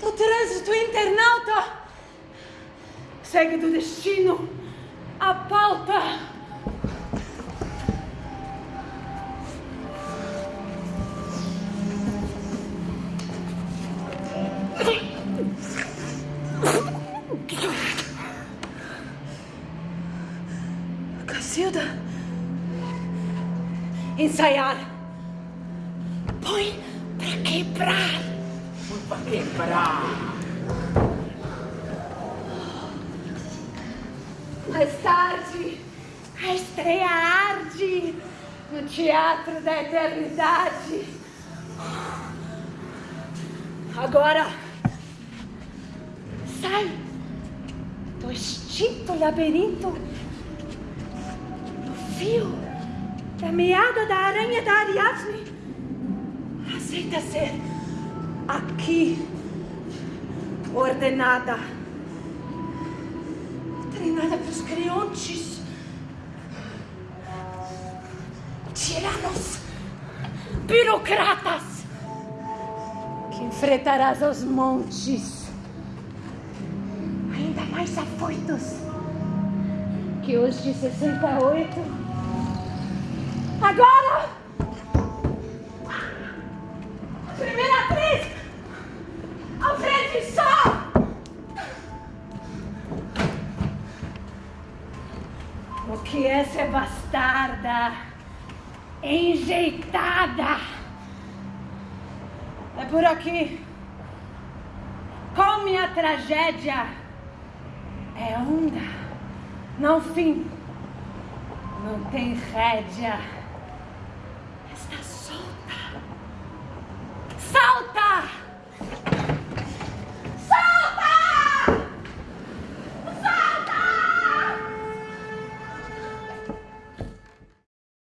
do trânsito internauta. Segue do destino a pauta. Cacilda. Ensaiar. Põe pra quebrar. Põe pra quebrar. Mais tarde, a estreia arde no Teatro da Eternidade. Agora, sai do extinto labirinto do fio da meada da aranha da Ariadne. Aceita ser aqui ordenada treinada para os creontes, tiranos, burocratas, que enfrentarás os montes, ainda mais afoitos que os de 68. Agora! O que é ser bastarda? Enjeitada! É por aqui. Como a tragédia é onda, não fim, não tem rédea.